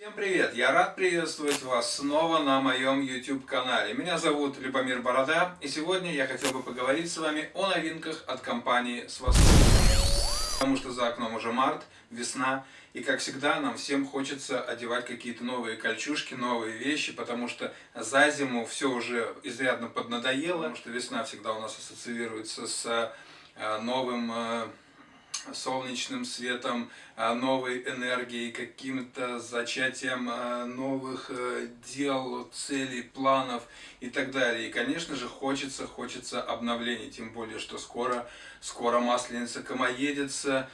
Всем привет! Я рад приветствовать вас снова на моем YouTube канале. Меня зовут Любомир Борода, и сегодня я хотел бы поговорить с вами о новинках от компании Свастон. Потому что за окном уже март, весна, и как всегда нам всем хочется одевать какие-то новые кольчушки, новые вещи, потому что за зиму все уже изрядно поднадоело, потому что весна всегда у нас ассоциируется с э, новым э, солнечным светом, а, новой энергией, каким-то зачатием а, новых э, дел, целей, планов и так далее. И, конечно же, хочется, хочется обновлений, тем более, что скоро, скоро Масленица комоедется,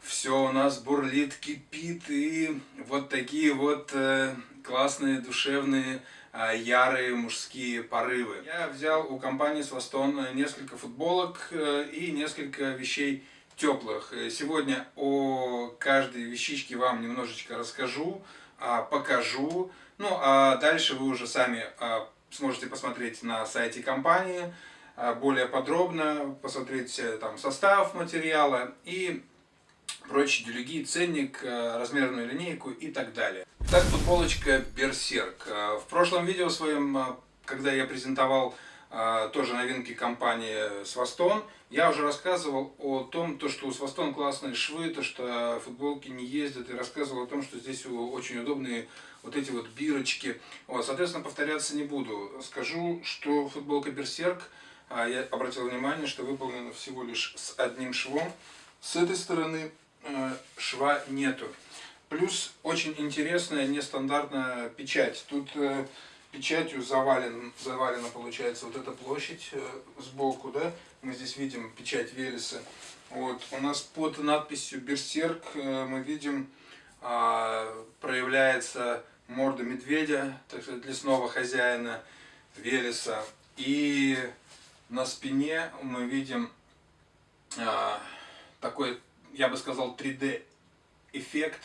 все у нас бурлит, кипит, и вот такие вот э, классные, душевные, а, ярые мужские порывы. Я взял у компании Свастон несколько футболок э, и несколько вещей теплых. Э, сегодня о каждой вещичке вам немножечко расскажу, а, покажу. Ну, а дальше вы уже сами а, сможете посмотреть на сайте компании а, более подробно, посмотреть э, там состав материала и прочие делюги, ценник, э, размерную линейку и так далее. Итак, футболочка Берсерк. В прошлом видео своем, когда я презентовал тоже новинки компании Свастон. Я уже рассказывал о том, то, что у Свастон классные швы, то, что футболки не ездят, и рассказывал о том, что здесь очень удобные вот эти вот бирочки. Вот, соответственно, повторяться не буду. Скажу, что футболка Берсерк, а, я обратил внимание, что выполнена всего лишь с одним швом. С этой стороны э, шва нету. Плюс очень интересная нестандартная печать. Тут э, печатью завален, завалена получается вот эта площадь э, сбоку, да, мы здесь видим печать Велеса. Вот, у нас под надписью Берсерк э, мы видим, а, проявляется морда медведя, так сказать, лесного хозяина Велеса. И на спине мы видим а, такой, я бы сказал, 3D эффект,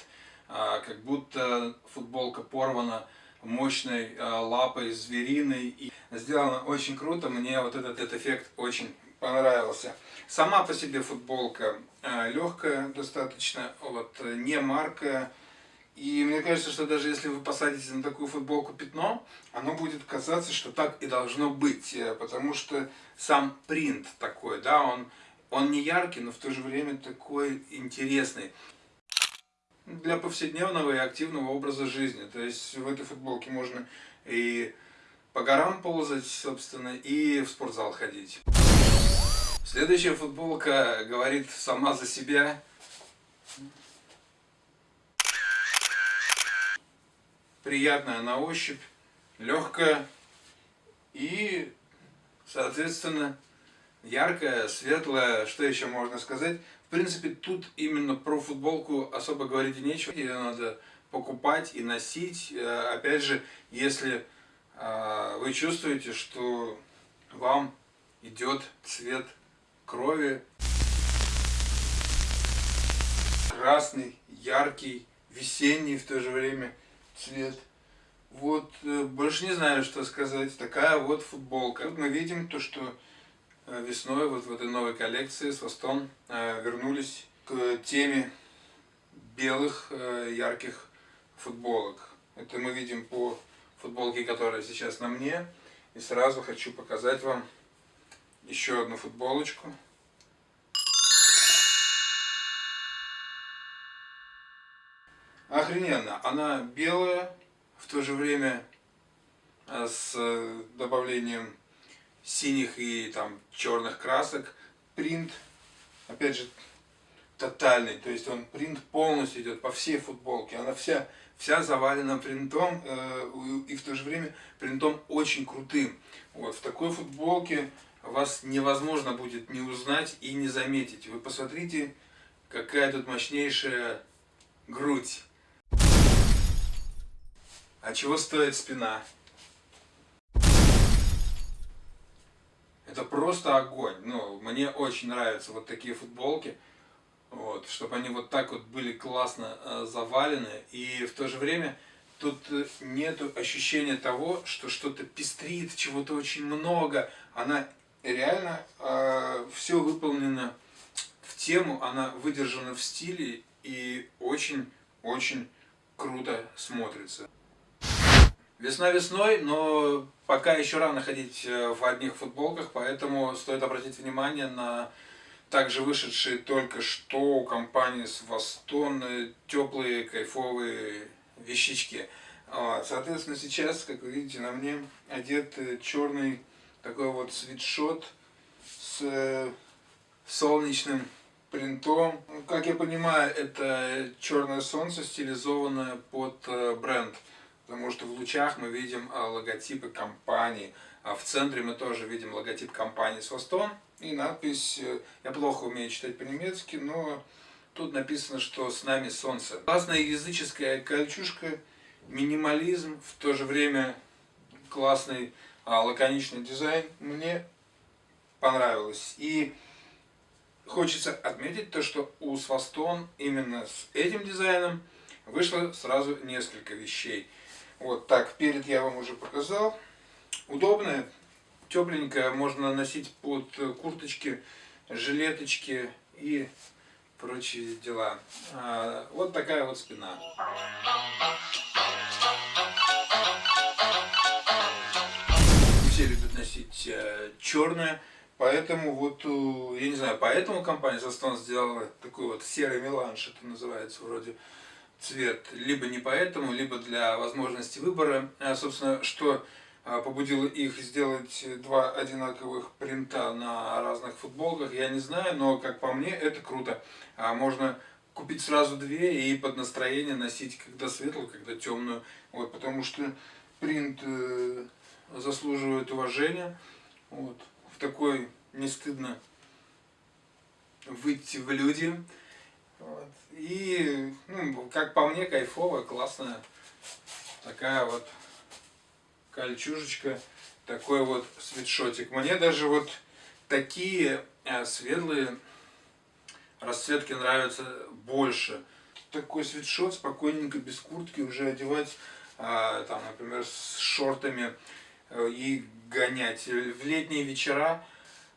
а, как будто футболка порвана мощной э, лапой звериной. И сделано очень круто, мне вот этот, этот эффект очень понравился. Сама по себе футболка э, легкая достаточно, вот, не маркая. И мне кажется, что даже если вы посадите на такую футболку пятно, оно будет казаться, что так и должно быть. Э, потому что сам принт такой, да, он, он не яркий, но в то же время такой интересный для повседневного и активного образа жизни. То есть в этой футболке можно и по горам ползать, собственно, и в спортзал ходить. Следующая футболка говорит сама за себя. Приятная на ощупь, легкая и, соответственно, яркая, светлая, что еще можно сказать. Принципе, тут именно про футболку особо говорить и нечего. Ее надо покупать и носить. Э, опять же, если э, вы чувствуете, что вам идет цвет крови, красный, яркий, весенний в то же время цвет. Вот, э, больше не знаю, что сказать. Такая вот футболка. Мы видим то, что весной вот в этой новой коллекции с Востон э, вернулись к теме белых э, ярких футболок. Это мы видим по футболке, которая сейчас на мне. И сразу хочу показать вам еще одну футболочку. Охрененно. Она белая, в то же время с добавлением синих и там черных красок. Принт, опять же, тотальный, то есть он принт полностью идет по всей футболке, она вся, вся завалена принтом э, и в то же время принтом очень крутым. Вот, в такой футболке вас невозможно будет не узнать и не заметить. Вы посмотрите, какая тут мощнейшая грудь. А чего стоит спина? Это просто огонь. Ну, мне очень нравятся вот такие футболки. Вот, чтобы они вот так вот были классно э, завалены. И в то же время тут э, нет ощущения того, что что-то пестрит, чего-то очень много. Она реально э, все выполнено в тему, она выдержана в стиле и очень-очень круто смотрится. Весна весной, но пока еще рано ходить э, в одних футболках, поэтому стоит обратить внимание на также вышедшие только что у компании Свастон теплые кайфовые вещички. Соответственно, сейчас, как вы видите, на мне одет черный такой вот свитшот с э, солнечным принтом. Как я понимаю, это черное солнце, стилизованное под э, бренд. Потому что в лучах мы видим э, логотипы компании. А в центре мы тоже видим логотип компании Свастон. И надпись, я плохо умею читать по-немецки, но тут написано, что с нами солнце. Классная языческая кольчушка, минимализм, в то же время классный а, лаконичный дизайн. Мне понравилось. И хочется отметить то, что у Свастон именно с этим дизайном вышло сразу несколько вещей. Вот так, перед я вам уже показал. Удобная, тепленькая, можно носить под курточки, жилеточки и прочие дела. А, вот такая вот спина. Все любят носить э, черное, поэтому вот, я не знаю, поэтому компания Застон сделала такой вот серый меланж, это называется вроде цвет. Либо не поэтому, либо для возможности выбора. А, собственно, что а, побудило их сделать два одинаковых принта на разных футболках, я не знаю, но как по мне это круто. А можно купить сразу две и под настроение носить когда светлую, когда темную. Вот, потому что принт э, заслуживает уважения. Вот. В такой не стыдно выйти в люди. Вот. И, ну, как по мне, кайфовая, классная такая вот кольчужечка, такой вот свитшотик. Мне даже вот такие э, светлые расцветки нравятся больше. Такой свитшот спокойненько, без куртки уже одевать, э, там, например, с шортами э, и гонять. В летние вечера,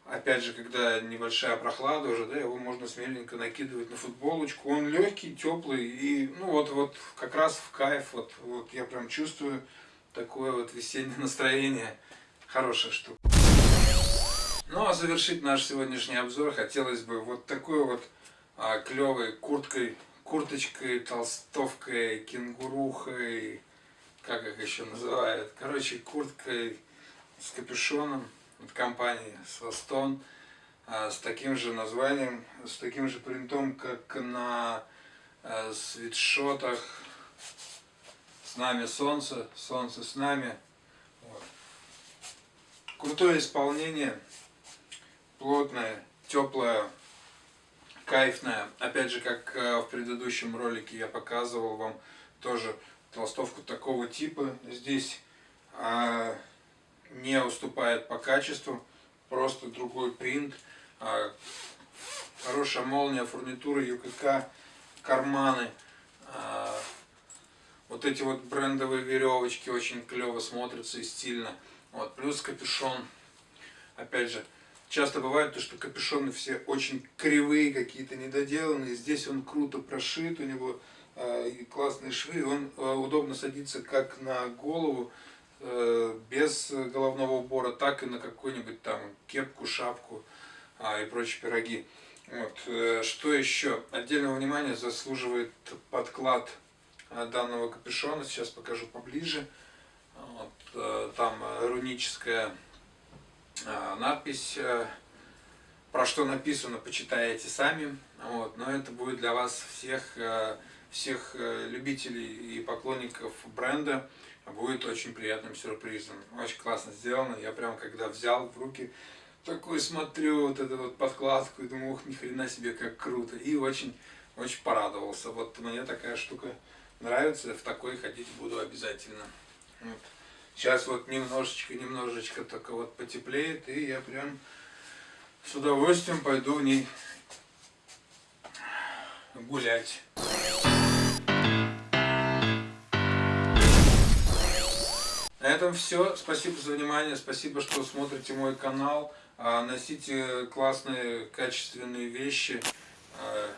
опять же, когда небольшая прохлада уже, да, его можно смеленько накидывать на футболочку. Он легкий, теплый и, ну вот, вот как раз в кайф, вот, вот я прям чувствую, такое вот весеннее настроение. Хорошая штука. Ну а завершить наш сегодняшний обзор хотелось бы вот такой вот а, клевой курткой, курточкой, толстовкой, кенгурухой, как их еще называют. Короче, курткой с капюшоном от компании Свастон а, с таким же названием, с таким же принтом, как на а, свитшотах с нами солнце, солнце с нами. Вот. Крутое исполнение, плотное, теплое, кайфное. Опять же, как э, в предыдущем ролике я показывал вам тоже толстовку такого типа. Здесь а, не уступает по качеству, просто другой принт. А, хорошая молния, фурнитура, ЮКК, карманы. А, вот эти вот брендовые веревочки очень клево смотрятся и стильно. Вот, плюс капюшон. Опять же, часто бывает то, что капюшоны все очень кривые, какие-то недоделанные. Здесь он круто прошит, у него э, классные швы. Он удобно садится как на голову, без головного убора, так и на какую-нибудь там кепку, шапку э, и прочие пироги. Вот. Э, что еще? Отдельного внимания заслуживает подклад данного капюшона. Сейчас покажу поближе. Вот, э, там руническая э, надпись, э, про что написано, почитаете сами. Вот, но это будет для вас всех, всех любителей и поклонников бренда будет очень приятным сюрпризом. Очень классно сделано. Я прям когда взял в руки, такой смотрю вот эту вот подкладку и думаю, ух, ни хрена себе, как круто. И очень, очень порадовался. Вот мне такая штука нравится, в такой ходить буду обязательно. Вот. Сейчас вот немножечко, немножечко только вот потеплеет, и я прям с удовольствием пойду в ней гулять. Этом все. Спасибо за внимание, спасибо, что смотрите мой канал. А, носите классные, качественные вещи. А,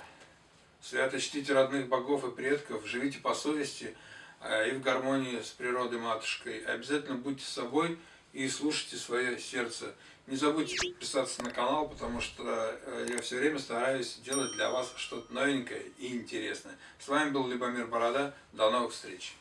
свято чтите родных богов и предков, живите по совести и в гармонии с природой матушкой. Обязательно будьте собой и слушайте свое сердце. Не забудьте подписаться на канал, потому что э, я все время стараюсь делать для вас что-то новенькое и интересное. С вами был Любомир Борода. До новых встреч!